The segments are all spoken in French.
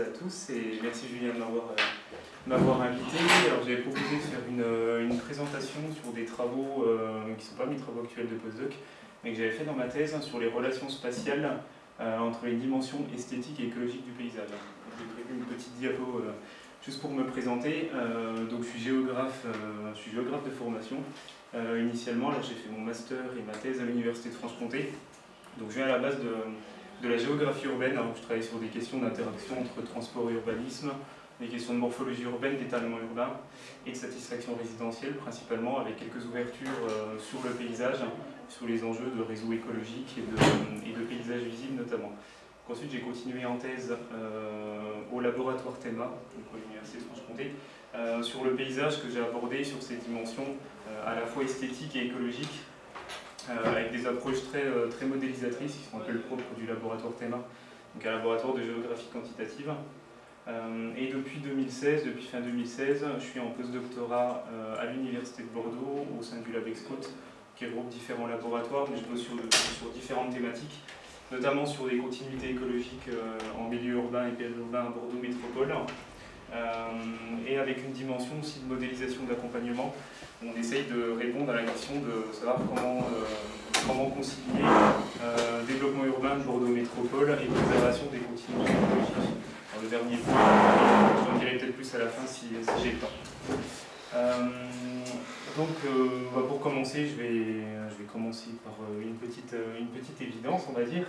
à tous et merci Julien de m'avoir euh, invité. J'avais proposé de faire une, euh, une, présentation sur des travaux euh, qui ne sont pas mes travaux actuels de postdoc, mais que j'avais fait dans ma thèse sur les relations spatiales entre les dimensions esthétiques et écologiques du paysage. J'ai prévu une petite diapo juste pour me présenter. donc je suis géographe, je suis géographe de formation. initialement, j'ai fait mon master et ma thèse à l'université de Franche-Comté. Donc je viens à la base de de la géographie urbaine, alors je travaille sur des questions d'interaction entre transport et urbanisme, des questions de morphologie urbaine, d'étalement urbain et de satisfaction résidentielle, principalement avec quelques ouvertures euh, sur le paysage, sur les enjeux de réseau écologique et de, et de paysage visible notamment. ensuite, j'ai continué en thèse euh, au laboratoire TEMA, donc à l'Université de Franche-Comté, euh, sur le paysage que j'ai abordé sur ces dimensions à la fois esthétiques et écologiques, avec des approches très, euh, très modélisatrices qui sont un peu le propre du laboratoire TEMA, donc un laboratoire de géographie quantitative. Euh, et depuis 2016, depuis fin 2016, je suis en postdoctorat à l'Université de Bordeaux au sein du LabExCote, qui regroupe différents laboratoires, mais je bosse sur, sur différentes thématiques, notamment sur les continuités écologiques en milieu urbain et périurbain à Bordeaux Métropole, et avec une dimension aussi de modélisation d'accompagnement on essaye de répondre à la question de savoir comment, euh, comment concilier euh, développement urbain de Bordeaux Métropole et préservation des continuités écologiques. le dernier point, j'en dirai peut-être plus à la fin si, j'ai le temps. Euh, donc, bah, pour commencer, je vais, je vais commencer par une petite, une petite évidence, on va dire,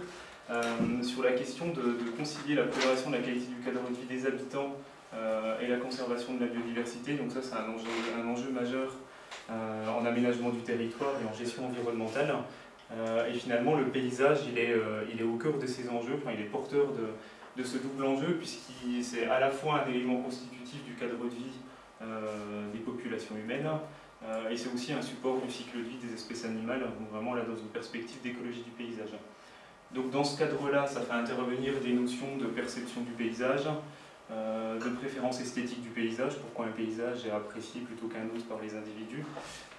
sur la question de, de, concilier la préservation de la qualité du cadre de vie des habitants et la conservation de la biodiversité. Donc ça, c'est un enjeu, majeur euh, en aménagement du territoire et en gestion environnementale. Euh, et finalement, le paysage, il est, euh, il est au cœur de ces enjeux, enfin, il est porteur de, de ce double enjeu, puisqu'il c'est à la fois un élément constitutif du cadre de vie des populations humaines, et c'est aussi un support du cycle de vie des espèces animales, donc vraiment là dans une perspective d'écologie du paysage. Donc dans ce cadre-là, ça fait intervenir des notions de perception du paysage, euh, de préférence esthétique du paysage, pourquoi un paysage est apprécié plutôt qu'un autre par les individus.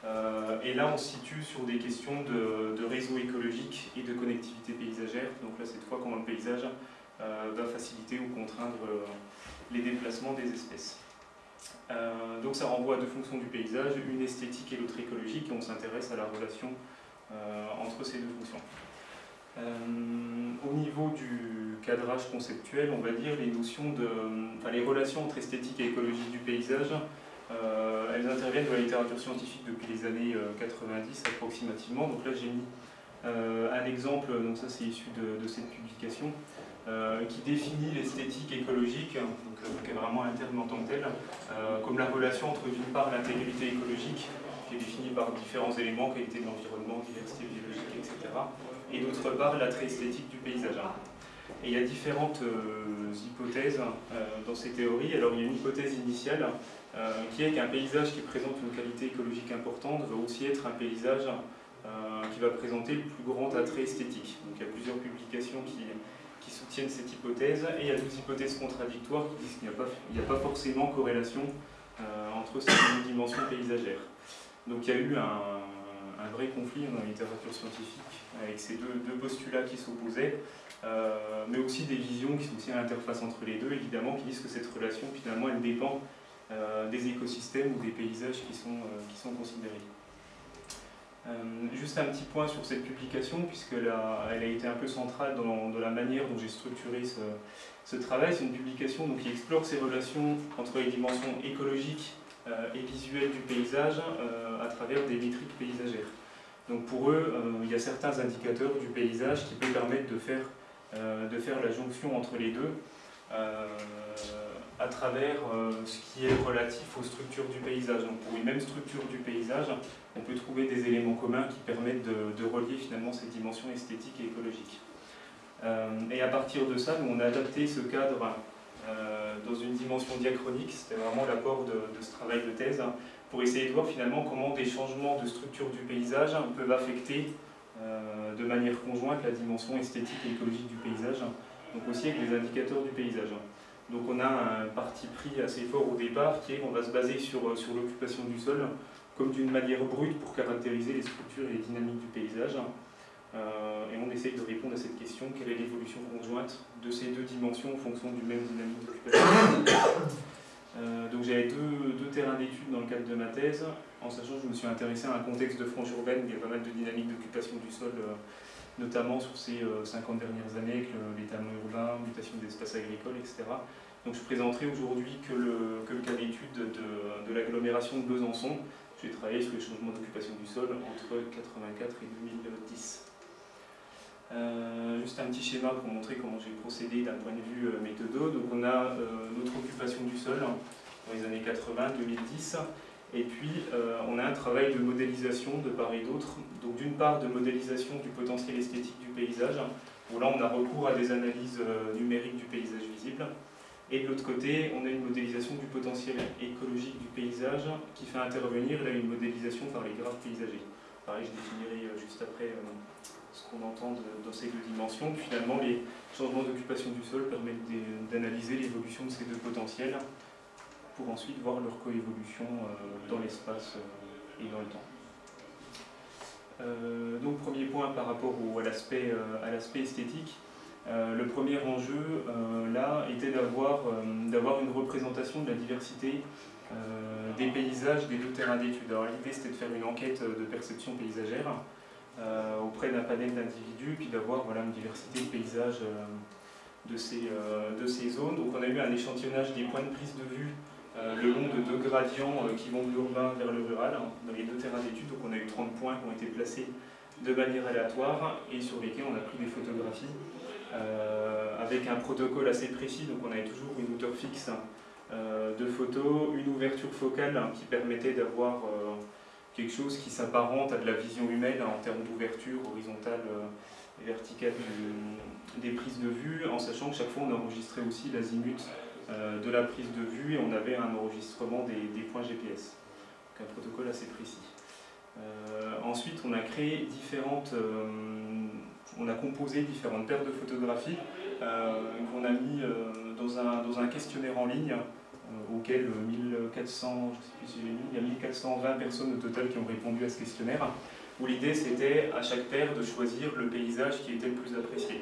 Euh, et là, on se situe sur des questions de, réseau écologique et de connectivité paysagère. Donc là, cette fois, comment le paysage euh, va faciliter ou contraindre les déplacements des espèces. donc ça renvoie à deux fonctions du paysage, une esthétique et l'autre écologique, et on s'intéresse à la relation entre ces deux fonctions. Au niveau du cadrage conceptuel, on va dire, les notions de, enfin, les relations entre esthétique et écologie du paysage, euh, elles interviennent dans la littérature scientifique depuis les années 90 euh, approximativement. Donc là j'ai mis euh, un exemple, donc ça c'est issu de, cette publication, qui définit l'esthétique écologique, donc, qui est vraiment un terme en tant que tel, comme la relation entre d'une part l'intégrité écologique, qui est définie par différents éléments, qualité de l'environnement, diversité biologique, etc. Et d'autre part l'attrait esthétique du paysage. Et il y a différentes euh, hypothèses euh, dans ces théories. Alors il y a une hypothèse initiale euh, qui est qu'un paysage qui présente une qualité écologique importante va aussi être un paysage qui va présenter le plus grand attrait esthétique. Donc il y a plusieurs publications qui, soutiennent cette hypothèse, et il y a d'autres hypothèses contradictoires qui disent qu'il n'y a, a, pas forcément corrélation entre ces deux dimensions paysagères. Donc il y a eu un, vrai conflit dans la littérature scientifique avec ces deux, deux postulats qui s'opposaient. Euh, mais aussi des visions qui sont aussi à l'interface entre les deux, évidemment, qui disent que cette relation, finalement, elle dépend euh, des écosystèmes ou des paysages qui sont, euh, qui sont considérés. juste un petit point sur cette publication, puisqu'elle a, elle a été un peu centrale dans, la manière dont j'ai structuré ce, ce travail. C'est une publication donc, qui explore ces relations entre les dimensions écologiques et visuelles du paysage à travers des métriques paysagères. Donc pour eux, il y a certains indicateurs du paysage qui peuvent permettre de faire euh, de faire la jonction entre les deux euh, à travers euh, ce qui est relatif aux structures du paysage. Donc pour une même structure du paysage, on peut trouver des éléments communs qui permettent de, relier finalement ces dimensions esthétiques et écologiques. et à partir de ça, nous on a adapté ce cadre dans une dimension diachronique, c'était vraiment l'apport de, ce travail de thèse, pour essayer de voir finalement comment des changements de structure du paysage peuvent affecter euh, de manière conjointe la dimension esthétique et écologique du paysage, donc aussi avec les indicateurs du paysage. Donc on a un parti pris assez fort au départ qui est qu'on va se baser sur, euh, sur l'occupation du sol comme d'une manière brute pour caractériser les structures et les dynamiques du paysage. Et on essaye de répondre à cette question, quelle est l'évolution conjointe de ces deux dimensions en fonction du même dynamique d'occupation donc j'avais deux, deux, terrains d'études dans le cadre de ma thèse, en sachant que je me suis intéressé à un contexte de frange urbaine, il y a pas mal de dynamiques d'occupation du sol notamment sur ces 50 euh, dernières années avec l'étalement urbain, mutation des espaces agricoles, etc. Donc je présenterai aujourd'hui que le, que le, cas d'étude de, de l'agglomération de Besançon. J'ai travaillé sur les changements d'occupation du sol entre 84 et 2010. Euh, juste un petit schéma pour montrer comment j'ai procédé d'un point de vue euh, méthodo. Donc on a notre occupation du sol dans les années 80-2010 et puis, euh, on a un travail de modélisation de part et d'autre. Donc, d'une part, de modélisation du potentiel esthétique du paysage, où là, on a recours à des analyses euh, numériques du paysage visible. Et de l'autre côté, on a une modélisation du potentiel écologique du paysage qui fait intervenir là, une modélisation par les graphes paysagers. Pareil, je définirai euh, juste après ce qu'on entend dans ces deux dimensions. Finalement, les changements d'occupation du sol permettent d'analyser l'évolution de ces deux potentiels pour ensuite voir leur coévolution euh, dans l'espace euh, et dans le temps. Euh, donc premier point par rapport à l'aspect esthétique. le premier enjeu là était d'avoir une représentation de la diversité des paysages des deux terrains d'études. Alors l'idée c'était de faire une enquête de perception paysagère auprès d'un panel d'individus, puis d'avoir voilà, une diversité de paysages de, ces, de ces zones. Donc on a eu un échantillonnage des points de prise de vue euh, le long de deux gradients euh, qui vont de l'urbain vers le rural, hein, dans les deux terrains d'études. Donc on a eu 30 points qui ont été placés de manière aléatoire et sur lesquels on a pris des photographies euh, avec un protocole assez précis. Donc on avait toujours une hauteur fixe de photos, une ouverture focale hein, qui permettait d'avoir quelque chose qui s'apparente à de la vision humaine en termes d'ouverture horizontale et verticale des prises de vue, en sachant que chaque fois on enregistrait aussi l'azimut euh, de la prise de vue et on avait un enregistrement des, points GPS. Donc un protocole assez précis. Euh, ensuite, on a créé différentes, euh, on a composé différentes paires de photographies qu'on a mis dans un, dans un questionnaire en ligne auquel 1400, je sais plus il y a 1420 personnes au total qui ont répondu à ce questionnaire, où l'idée c'était à chaque paire de choisir le paysage qui était le plus apprécié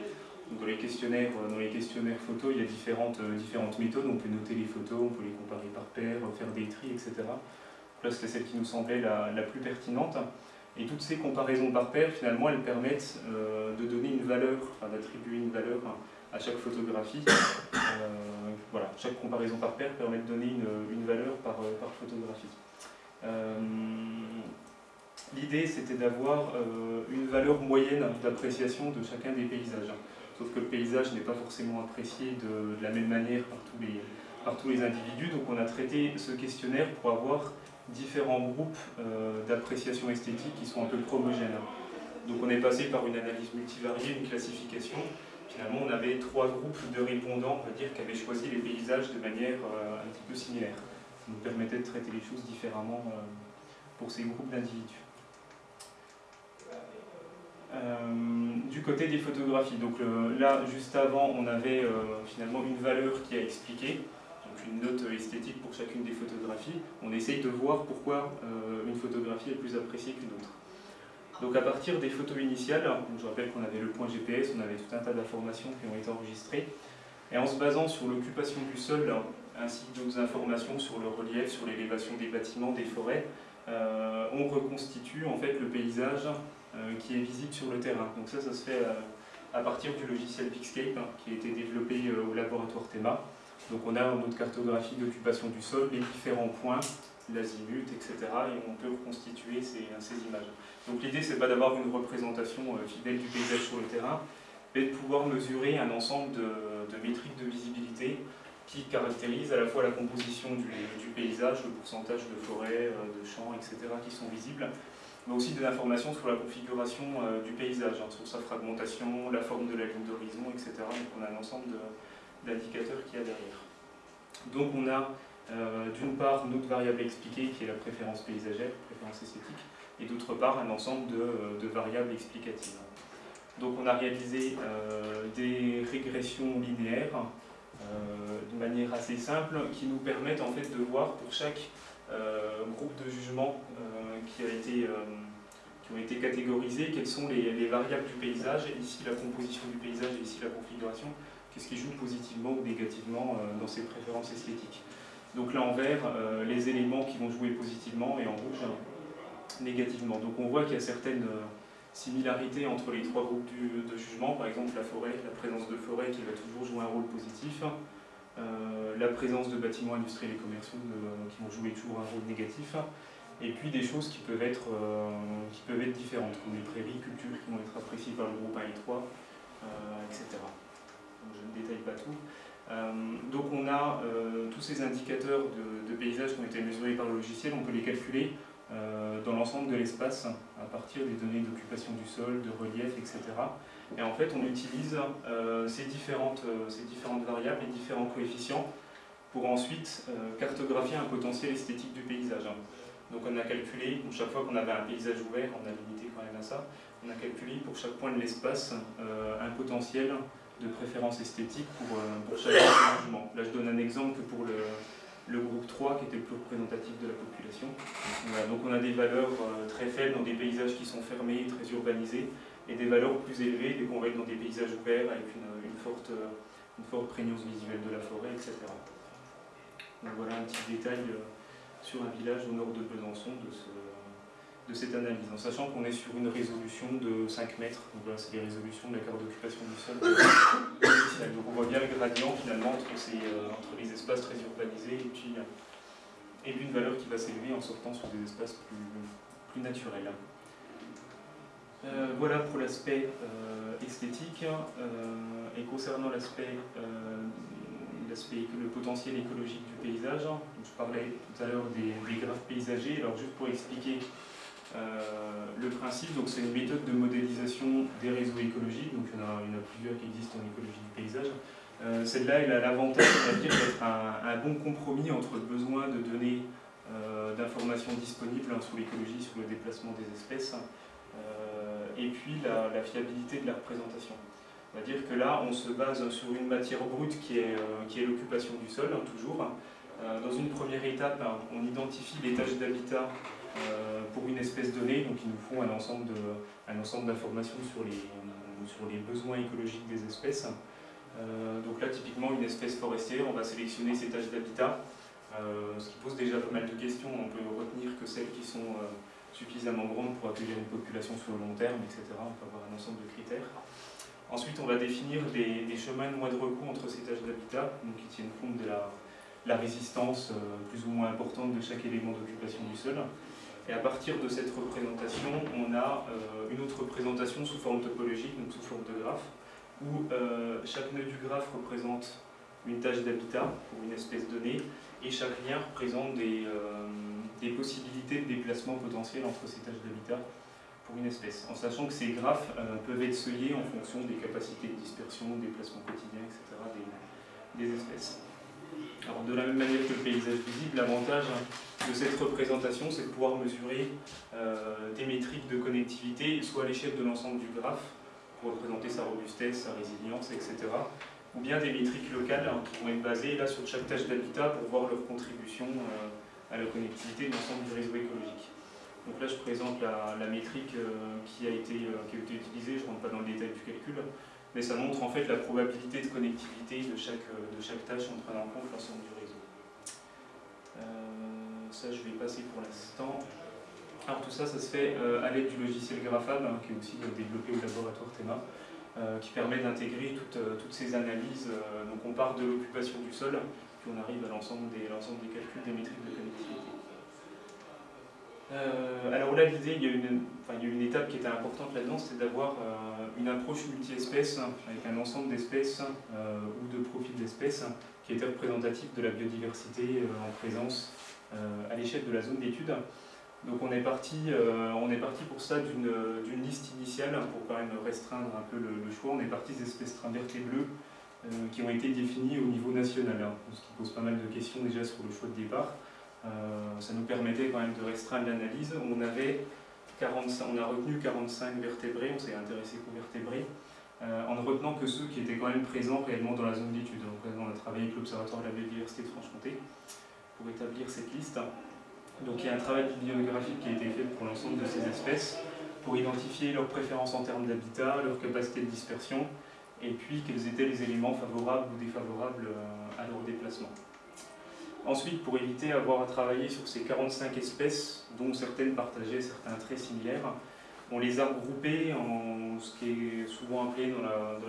dans les questionnaires, euh, dans les questionnaires photos, il y a différentes, euh, différentes méthodes. On peut noter les photos, on peut les comparer par paire, faire des tris, etc. Là, c'était celle qui nous semblait la, la, plus pertinente. Et toutes ces comparaisons par paire, finalement, elles permettent euh, de donner une valeur, enfin, d'attribuer une valeur à chaque photographie. Voilà, chaque comparaison par paire permet de donner une, une valeur par, par photographie. L'idée, c'était d'avoir une valeur moyenne d'appréciation de chacun des paysages. Sauf que le paysage n'est pas forcément apprécié de, la même manière par tous, les, par tous les individus. Donc on a traité ce questionnaire pour avoir différents groupes euh, d'appréciation esthétique qui sont un peu homogènes. Donc on est passé par une analyse multivariée, une classification. Finalement, on avait trois groupes de répondants, on dire, qui avaient choisi les paysages de manière euh, un petit peu similaire. Ça nous permettait de traiter les choses différemment euh, pour ces groupes d'individus. Euh, du côté des photographies, donc là, juste avant, on avait finalement une valeur qui a expliqué, donc une note esthétique pour chacune des photographies. On essaye de voir pourquoi une photographie est plus appréciée qu'une autre. Donc à partir des photos initiales, je rappelle qu'on avait le point GPS, on avait tout un tas d'informations qui ont été enregistrées, et en se basant sur l'occupation du sol, ainsi que d'autres informations sur le relief, sur l'élévation des bâtiments, des forêts, on reconstitue en fait le paysage euh, qui est visible sur le terrain. Donc ça, ça se fait euh, à partir du logiciel Pixcape hein, qui a été développé euh, au laboratoire THEMA. Donc on a notre cartographie d'occupation du sol, les différents points, l'azimut, etc. Et on peut reconstituer ces, images. Donc l'idée, c'est pas d'avoir une représentation fidèle du paysage sur le terrain, mais de pouvoir mesurer un ensemble de, métriques de visibilité qui caractérisent à la fois la composition du, du, paysage, le pourcentage de forêts, de champs, etc. qui sont visibles, mais aussi de l'information sur la configuration euh, du paysage, hein, sur sa fragmentation, la forme de la ligne d'horizon, etc. Donc on a un ensemble d'indicateurs qu'il y a derrière. Donc on a euh, d'une part notre variable expliquée qui est la préférence paysagère, préférence esthétique, et d'autre part un ensemble de, euh, variables explicatives. Donc on a réalisé des régressions linéaires de manière assez simple qui nous permettent en fait de voir pour chaque groupe de jugement qui a été qui ont été catégorisées, quelles sont les, variables du paysage, ici la composition du paysage et ici la configuration, qu'est-ce qui joue positivement ou négativement dans ces préférences esthétiques. Donc là en vert, les éléments qui vont jouer positivement et en rouge négativement. Donc on voit qu'il y a certaines similarité entre les trois groupes de jugement, par exemple la forêt, la présence de forêt qui va toujours jouer un rôle positif, euh, la présence de bâtiments industriels et commerciaux qui vont jouer toujours un rôle négatif, et puis des choses qui peuvent être, euh, qui peuvent être différentes, comme les prairies, cultures qui vont être appréciées par le groupe 1 et 3, etc. je ne détaille pas tout. Euh, donc on a tous ces indicateurs de, de paysage qui ont été mesurés par le logiciel, on peut les calculer euh, dans l'ensemble de l'espace à partir des données d'occupation du sol, de relief, etc. Et en fait, on utilise euh, ces, différentes, euh, ces variables et différents coefficients pour ensuite cartographier un potentiel esthétique du paysage. Donc on a calculé, chaque fois qu'on avait un paysage ouvert, on a limité quand même à ça, on a calculé pour chaque point de l'espace un potentiel de préférence esthétique pour, pour chaque logement. Là je donne un exemple pour le, le groupe 3 qui était le plus représentatif de la population. donc on a des valeurs euh, très faibles dans des paysages qui sont fermés, très urbanisés, et des valeurs plus élevées dès qu'on va être dans des paysages ouverts avec une, forte, une forte prégnance visuelle de la forêt, etc. Donc voilà un petit détail euh, sur un village au nord de Besançon de ce, de cette analyse, en sachant qu'on est sur une résolution de 5 mètres. Donc voilà, c'est les résolutions de la carte d'occupation du sol. Donc on voit bien le gradient finalement entre, euh, entre les espaces très urbanisés et puis, et une valeur qui va s'élever en sortant sur des espaces plus, plus naturels. Euh, voilà pour l'aspect euh, esthétique. et concernant l'aspect le potentiel écologique du paysage, je parlais tout à l'heure des, des graphes paysagers. Alors juste pour expliquer euh, le principe, c'est une méthode de modélisation des réseaux écologiques, donc il y en a, plusieurs qui existent en écologie du paysage. Euh, celle-là, elle a l'avantage d'être un, un, bon compromis entre le besoin de données euh, d'informations disponibles hein, sur l'écologie, sur le déplacement des espèces, et puis la, fiabilité de la représentation. On va dire que là, on se base sur une matière brute qui est, l'occupation du sol, hein, toujours. dans une première étape, hein, on identifie les tâches d'habitat euh, pour une espèce donnée, donc ils nous font un ensemble d'informations sur les, sur les besoins écologiques des espèces. Euh, donc là, typiquement, une espèce forestière, on va sélectionner ses tâches d'habitat, euh, ce qui pose déjà pas mal de questions. On peut retenir que celles qui sont suffisamment grandes pour accueillir une population sur le long terme, etc. On peut avoir un ensemble de critères. Ensuite, on va définir des, chemins de mois de recours entre ces tâches d'habitat, qui tiennent compte de la, la résistance plus ou moins importante de chaque élément d'occupation du sol. Et à partir de cette représentation, on a euh, une autre représentation sous forme topologique, donc sous forme de graphe, où euh, chaque nœud du graphe représente une tâche d'habitat pour une espèce donnée, et chaque lien représente des, euh, des possibilités de déplacement potentiel entre ces tâches d'habitat pour une espèce, en sachant que ces graphes peuvent être seuillés en fonction des capacités de dispersion, déplacement quotidien, etc. des, des espèces. Alors, de la même manière que le paysage visible, l'avantage de cette représentation, c'est de pouvoir mesurer euh, des métriques de connectivité, soit à l'échelle de l'ensemble du graphe, pour représenter sa robustesse, sa résilience, etc. Ou bien des métriques locales hein, qui vont être basées là, sur chaque tâche d'habitat pour voir leur contribution euh, à la connectivité de l'ensemble du réseau écologique. Donc là, je présente la, métrique euh, qui, a été, qui a été utilisée, je ne rentre pas dans le détail du calcul, mais ça montre en fait la probabilité de connectivité de chaque, chaque tâche en prenant en compte l'ensemble du réseau. Euh, ça, je vais passer pour l'instant. Alors tout ça, ça se fait euh, à l'aide du logiciel Graphab, hein, qui est aussi développé au laboratoire THEMA, euh, qui permet d'intégrer toutes, toutes, ces analyses. donc on part de l'occupation du sol, puis on arrive à l'ensemble des, des calculs des métriques de connectivité. Euh, alors là, l'idée, il, y a une étape qui était importante là-dedans, c'est d'avoir euh, une approche multi-espèces, avec un ensemble d'espèces euh, ou de profils d'espèces qui était représentatif de la biodiversité en présence à l'échelle de la zone d'étude. Donc on est parti, on est parti pour ça d'une liste initiale, pour quand même restreindre un peu le, choix. On est parti des espèces trimbertes et bleues qui ont été définies au niveau national, hein, ce qui pose pas mal de questions déjà sur le choix de départ. Euh, ça nous permettait quand même de restreindre l'analyse. On, avait 45, on a retenu 45 vertébrés, on s'est intéressé qu'aux vertébrés, euh, en ne retenant que ceux qui étaient quand même présents réellement dans la zone d'étude. On a travaillé avec l'Observatoire de la biodiversité de Franche-Comté pour établir cette liste. Donc il y a un travail bibliographique qui a été fait pour l'ensemble de ces espèces. pour identifier leurs préférences en termes d'habitat, leur capacité de dispersion, et puis quels étaient les éléments favorables ou défavorables à leur déplacement. Ensuite, pour éviter d'avoir à travailler sur ces 45 espèces, dont certaines partageaient certains traits similaires, on les a regroupées en ce qui est souvent appelé dans la, dans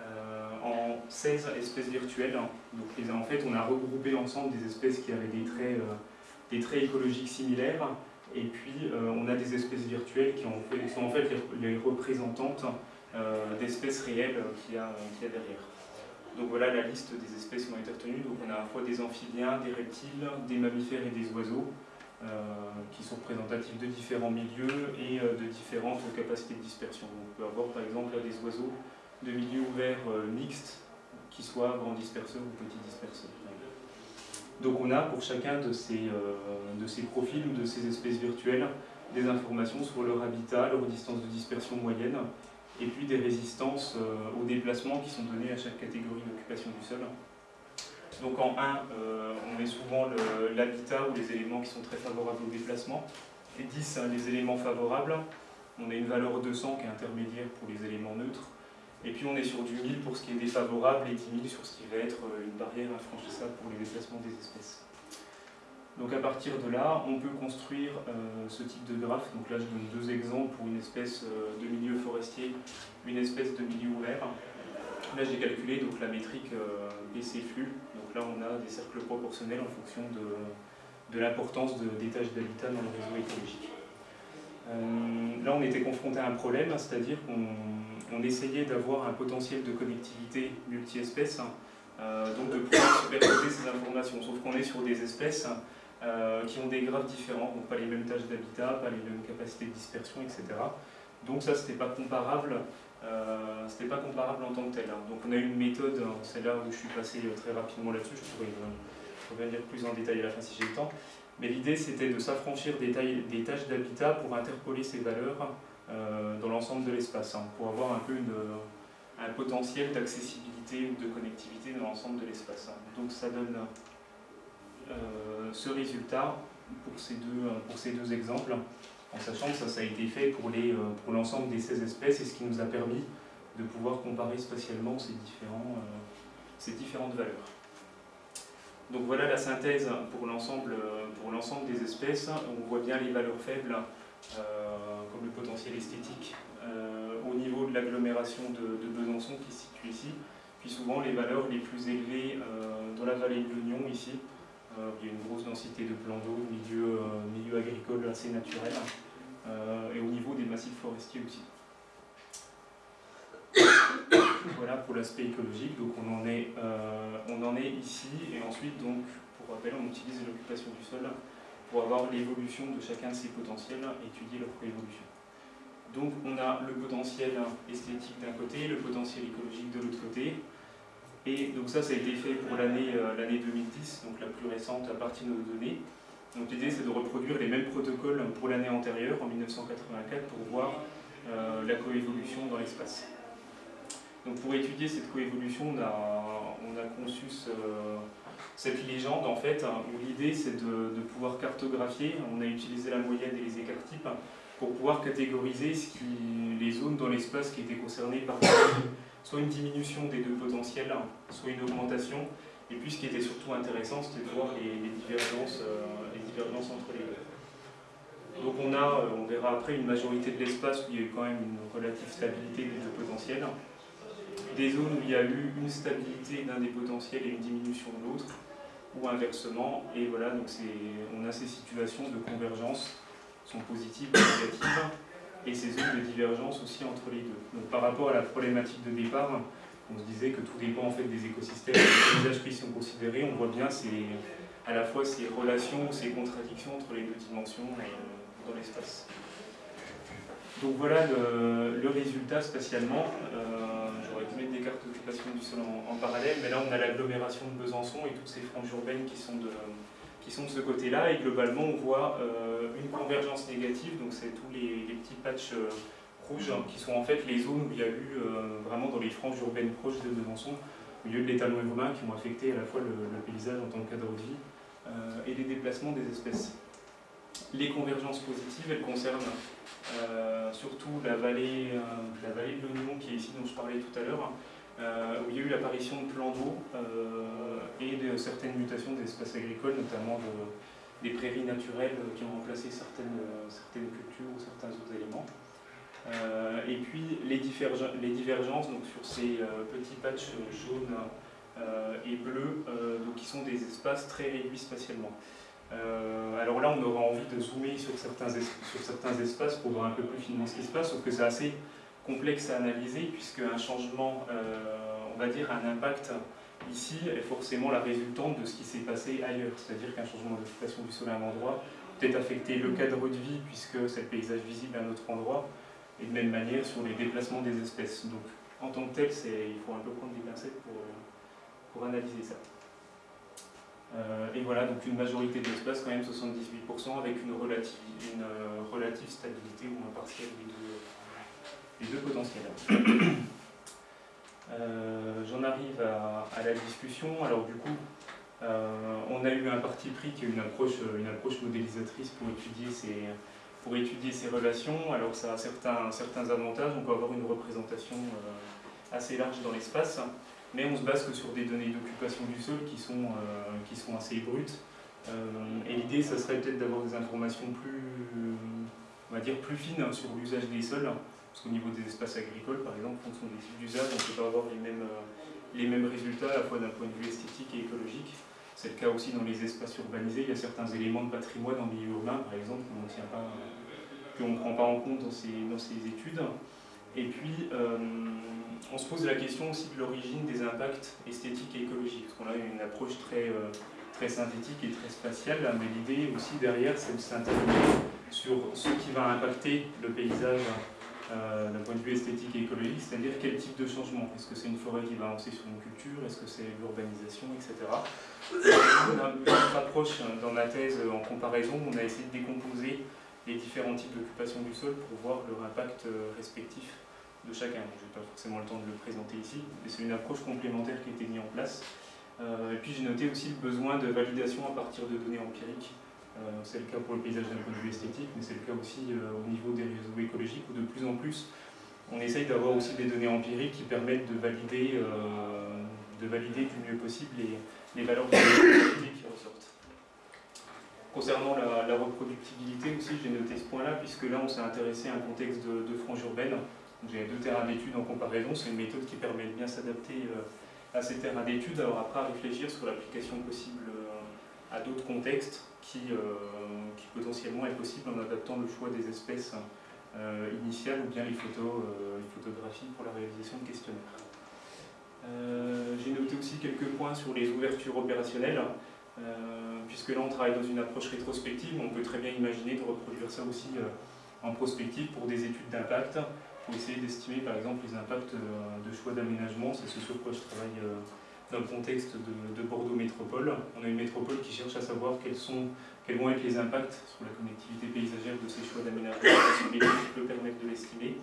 euh, en 16 espèces virtuelles. Donc en fait, on a regroupé ensemble des espèces qui avaient des traits, euh, des traits écologiques similaires, et puis euh, on a des espèces virtuelles qui, sont en fait les, représentantes d'espèces réelles qu'il y, a derrière. Donc voilà la liste des espèces qui ont été retenues. Donc on a à la fois des amphibiens, des reptiles, des mammifères et des oiseaux, qui sont représentatifs de différents milieux et de différentes capacités de dispersion. on peut avoir par exemple des oiseaux de milieux ouverts euh, mixtes, qui soient grands disperseurs ou petits disperseurs. Donc on a pour chacun de ces, euh, de ces profils ou de ces espèces virtuelles des informations sur leur habitat, leur distance de dispersion moyenne, et puis des résistances euh, aux déplacements qui sont donnés à chaque catégorie d'occupation du sol. Donc en 1, on met souvent l'habitat ou les éléments qui sont très favorables au déplacement, et 10, hein, les éléments favorables. On a une valeur 200 qui est intermédiaire pour les éléments neutres, et puis on est sur du 1000 pour ce qui est défavorable et 10 000 sur ce qui va être euh, une barrière infranchissable pour les déplacements des espèces. Donc à partir de là, on peut construire euh, ce type de graphe. Donc là je donne deux exemples pour une espèce euh, de milieu forestier, une espèce de milieu ouvert. Là j'ai calculé donc, la métrique BC flux. Donc là on a des cercles proportionnels en fonction de, de l'importance des tâches d'habitat dans le réseau écologique. là on était confronté à un problème, c'est-à-dire qu'on on essayait d'avoir un potentiel de connectivité multi-espèces, hein, euh, donc de pouvoir superposer ces informations, sauf qu'on est sur des espèces euh, qui ont des graphes différents, donc pas les mêmes tâches d'habitat, pas les mêmes capacités de dispersion, etc. Donc ça, c'était pas comparable, euh, c'était pas comparable en tant que tel. Hein. Donc on a une méthode, hein, c'est là où je suis passé très rapidement là-dessus, je pourrais revenir plus en détail à la fin si j'ai le temps. Mais l'idée, c'était de s'affranchir des, des, tâches d'habitat pour interpoler ces valeurs euh, dans l'ensemble de l'espace, hein, pour avoir un peu un potentiel d'accessibilité ou de connectivité dans l'ensemble de l'espace. Hein. Donc ça donne euh, ce résultat pour ces, deux, pour ces deux exemples, en sachant que ça, a été fait pour l'ensemble pour des 16 espèces et ce qui nous a permis de pouvoir comparer spatialement ces, euh, différentes valeurs. Donc voilà la synthèse pour l'ensemble des espèces. On voit bien les valeurs faibles euh, comme le potentiel esthétique, euh, au niveau de l'agglomération de, Besançon qui se situe ici, puis souvent les valeurs les plus élevées euh, dans la vallée de l'Union ici, il y a une grosse densité de plans d'eau, milieu, milieu agricole assez naturel, et au niveau des massifs forestiers aussi. voilà pour l'aspect écologique, donc on en, est, on en est ici, et ensuite donc, pour rappel, on utilise l'occupation du sol pour avoir l'évolution de chacun de ces potentiels étudier leur coévolution. Donc on a le potentiel esthétique d'un côté, le potentiel écologique de l'autre côté, et donc ça, ça a été fait pour l'année 2010, euh, donc la plus récente à partir de nos données. Donc l'idée c'est de reproduire les mêmes protocoles pour l'année antérieure, en 1984, pour voir euh, la coévolution dans l'espace. Donc pour étudier cette coévolution, on a, on a conçu ce, cette légende en fait, hein, où l'idée c'est de, pouvoir cartographier, on a utilisé la moyenne et les écarts types pour pouvoir catégoriser les zones dans l'espace qui étaient concernées par soit une diminution des deux potentiels, soit une augmentation, et puis ce qui était surtout intéressant c'était de voir les, divergences, euh, les divergences entre les deux. Donc on a, euh, on verra après, une majorité de l'espace où il y a eu quand même une relative stabilité des deux potentiels, des zones où il y a eu une stabilité d'un des potentiels et une diminution de l'autre, ou inversement. Et voilà, donc on a ces situations de convergence, sont positives ou négatives, et ces zones de divergence aussi entre les deux. Donc par rapport à la problématique de départ, on se disait que tout dépend en fait des écosystèmes, des paysages qui sont considérés, on voit bien ces, à la fois ces relations, ces contradictions entre les deux dimensions euh, dans l'espace. Donc voilà le, résultat spatialement. Euh, j'aurais pu mettre des cartes d'occupation du sol en, parallèle, mais là on a l'agglomération de Besançon et toutes ces franges urbaines qui sont de, qui sont de ce côté-là. Et globalement on voit euh, une convergence négative, donc c'est tous les, petits patchs euh, rouges hein, qui sont en fait les zones où il y a eu vraiment dans les franges urbaines proches de Besançon, au milieu de l'étalon urbain qui ont affecté à la fois le, paysage en tant que cadre de vie et les déplacements des espèces. les convergences positives, elles concernent euh, surtout la vallée, euh, la vallée de l'Oignon, qui est ici dont je parlais tout à l'heure, euh, où il y a eu l'apparition de plans d'eau et de certaines mutations d'espaces agricoles, notamment des prairies naturelles qui ont remplacé certaines, certaines cultures ou certains autres éléments. et puis les, les divergences donc, sur ces petits patchs jaunes et bleus, donc, qui sont des espaces très réduits spatialement. Euh, alors là, on aura envie de zoomer sur certains espaces pour voir un peu plus finement ce qui se passe, sauf que c'est assez complexe à analyser, puisque un changement, euh, on va dire un impact ici, est forcément la résultante de ce qui s'est passé ailleurs. C'est-à-dire qu'un changement d'occupation du sol à un endroit peut-être affecter le cadre de vie, puisque c'est le paysage visible à un autre endroit, et de même manière sur les déplacements des espèces. Donc en tant que tel, il faut un peu prendre des pincettes pour, pour analyser ça. Euh, et voilà, donc une majorité de l'espace, quand même 78%, avec une relative, une, euh, relative stabilité ou un partiel des deux, potentiels. Euh, j'en arrive à, la discussion. Alors du coup, on a eu un parti pris qui est une approche, une approche modélisatrice pour étudier ces, pour étudier ces relations. Alors ça a certains, certains avantages, on peut avoir une représentation assez large dans l'espace mais on se base que sur des données d'occupation du sol qui sont, euh, qui sont assez brutes. Euh, et l'idée, ça serait peut-être d'avoir des informations plus, on va dire, plus fines sur l'usage des sols, parce qu'au niveau des espaces agricoles, par exemple, en fonction des d'usage, on ne peut pas avoir les mêmes, euh, les mêmes résultats, à la fois d'un point de vue esthétique et écologique. C'est le cas aussi dans les espaces urbanisés. Il y a certains éléments de patrimoine en milieu urbain, par exemple, qu'on ne prend pas en compte dans ces, dans ces études. Et puis, on se pose la question aussi de l'origine des impacts esthétiques et écologiques, parce qu'on a une approche très, euh, très synthétique et très spatiale, mais l'idée aussi derrière, c'est de s'interroger sur ce qui va impacter le paysage euh, d'un point de vue esthétique et écologique, c'est-à-dire quel type de changement? Est-ce que c'est une forêt qui va avancer sur une culture? Est-ce que c'est l'urbanisation, etc. Autre approche dans la thèse en comparaison, on a essayé de décomposer les différents types d'occupation du sol pour voir leur impact euh, respectif de chacun. je n'ai pas forcément le temps de le présenter ici, mais c'est une approche complémentaire qui a été mise en place. Euh, et puis j'ai noté aussi le besoin de validation à partir de données empiriques. Euh, c'est le cas pour le paysage d'un point de vue esthétique, mais c'est le cas aussi euh, au niveau des réseaux écologiques, où de plus en plus on essaye d'avoir aussi des données empiriques qui permettent de valider, de valider du mieux possible les, les valeurs de qui ressortent. Concernant la, reproductibilité aussi, j'ai noté ce point-là, puisque là on s'est intéressé à un contexte de, frange urbaine, j'ai deux terrains d'études en comparaison, c'est une méthode qui permet de bien s'adapter euh, à ces terrains d'études. Alors après, à réfléchir sur l'application possible euh, à d'autres contextes qui, euh, qui, potentiellement est possible en adaptant le choix des espèces initiales ou bien les, photos, les photographies pour la réalisation de questionnaires. J'ai noté aussi quelques points sur les ouvertures opérationnelles. puisque là on travaille dans une approche rétrospective, on peut très bien imaginer de reproduire ça aussi en prospective pour des études d'impact, pour essayer d'estimer par exemple les impacts euh, de choix d'aménagement. C'est ce sur quoi je travaille euh, dans le contexte de, Bordeaux Métropole. On a une métropole qui cherche à savoir quels, sont, vont être les impacts sur la connectivité paysagère de ces choix d'aménagement, qui peut permettre de l'estimer,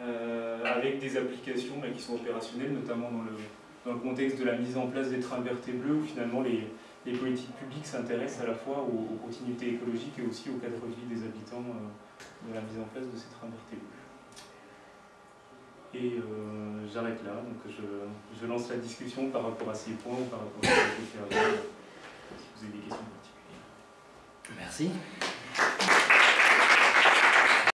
euh, avec des applications qui sont opérationnelles, notamment dans le, dans le contexte de la mise en place des trains verts et bleus, où finalement les, les politiques publiques s'intéressent à la fois aux, continuités écologiques et aussi au cadre de vie des habitants de la mise en place de ces trains verts et bleus. Et euh, j'arrête là, donc je, lance la discussion par rapport à ces points par rapport à ce que si vous avez des questions particulières. Merci.